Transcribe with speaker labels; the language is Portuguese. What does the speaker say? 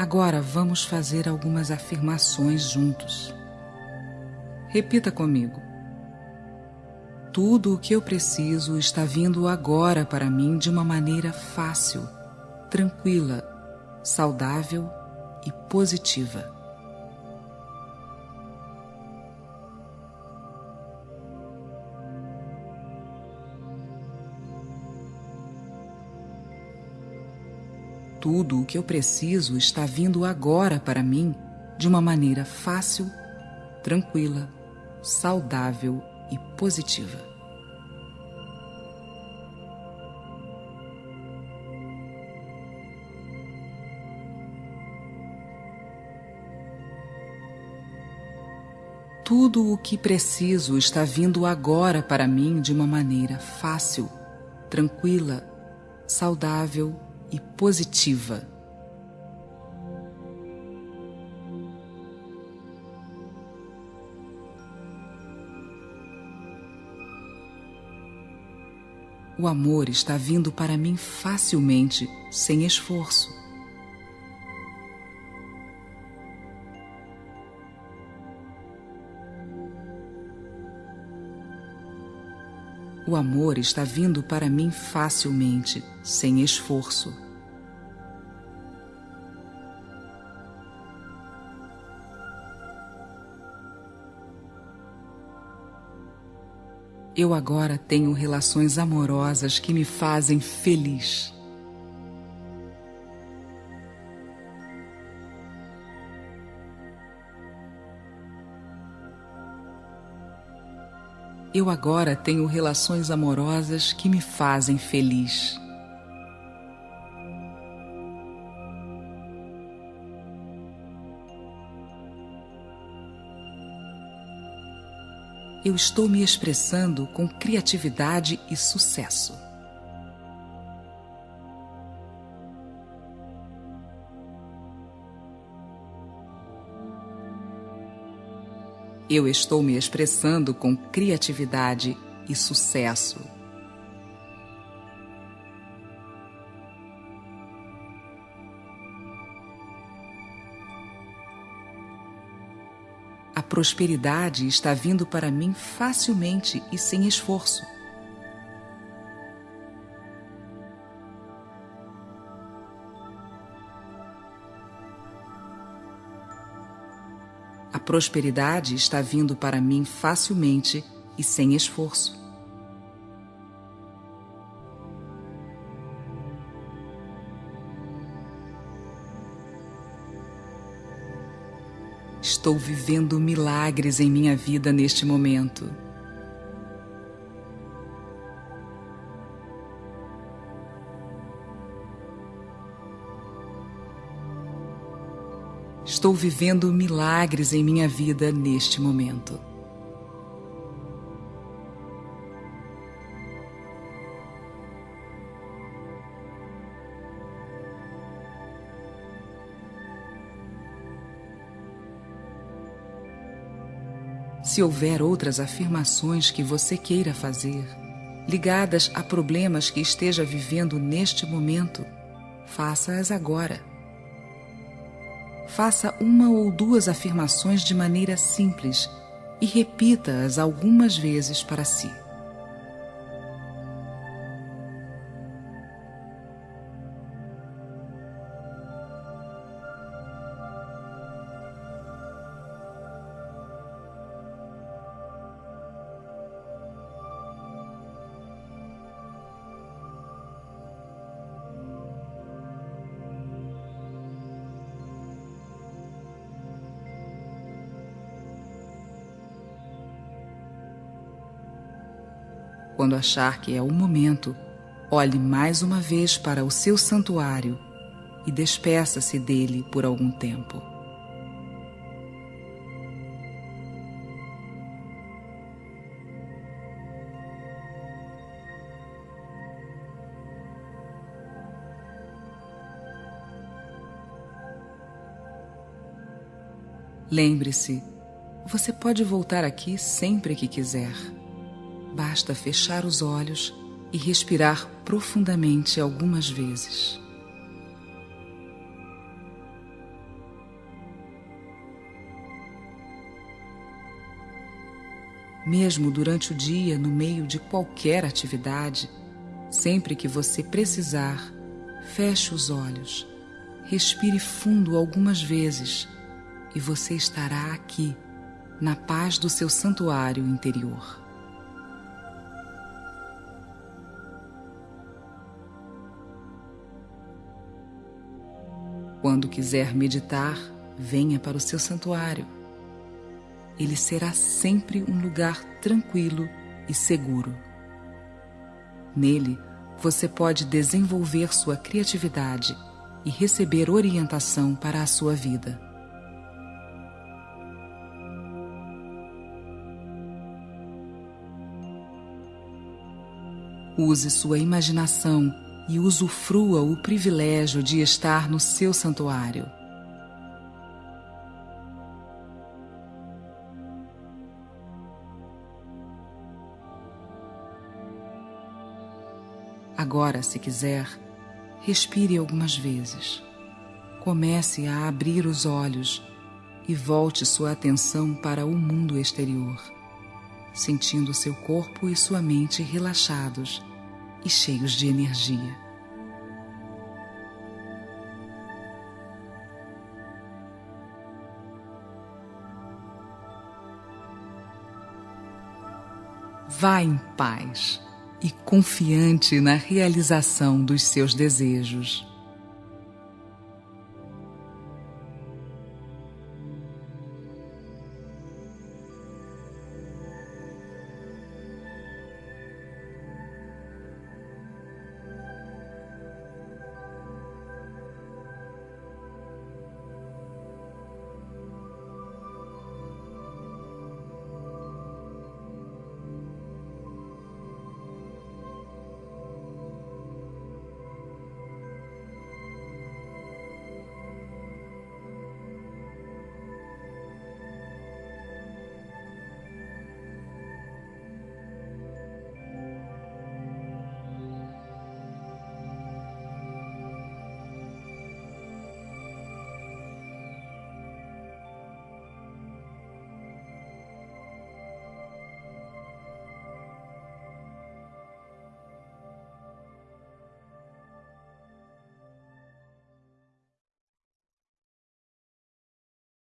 Speaker 1: Agora vamos fazer algumas afirmações juntos. Repita comigo. Tudo o que eu preciso está vindo agora para mim de uma maneira fácil, tranquila, saudável e positiva. Tudo o que eu preciso está vindo agora para mim de uma maneira fácil, tranquila, saudável e positiva. Tudo o que preciso está vindo agora para mim de uma maneira fácil, tranquila, saudável e positiva. O amor está vindo para mim facilmente, sem esforço. O amor está vindo para mim facilmente, sem esforço. Eu agora tenho relações amorosas que me fazem feliz. Eu agora tenho relações amorosas que me fazem feliz. Eu estou me expressando com criatividade e sucesso. Eu estou me expressando com criatividade e sucesso. A prosperidade está vindo para mim facilmente e sem esforço. A prosperidade está vindo para mim facilmente e sem esforço. Estou vivendo milagres em minha vida neste momento. Estou vivendo milagres em minha vida neste momento. Se houver outras afirmações que você queira fazer, ligadas a problemas que esteja vivendo neste momento, faça-as agora. Faça uma ou duas afirmações de maneira simples e repita-as algumas vezes para si. Quando achar que é o momento, olhe mais uma vez para o seu santuário e despeça-se dele por algum tempo. Lembre-se, você pode voltar aqui sempre que quiser Basta fechar os olhos e respirar profundamente algumas vezes. Mesmo durante o dia, no meio de qualquer atividade, sempre que você precisar, feche os olhos, respire fundo algumas vezes e você estará aqui, na paz do seu santuário interior. Quando quiser meditar, venha para o seu santuário. Ele será sempre um lugar tranquilo e seguro. Nele, você pode desenvolver sua criatividade e receber orientação para a sua vida. Use sua imaginação e usufrua o privilégio de estar no seu santuário. Agora, se quiser, respire algumas vezes. Comece a abrir os olhos e volte sua atenção para o mundo exterior, sentindo seu corpo e sua mente relaxados e cheios de energia. Vá em paz e confiante na realização dos seus desejos.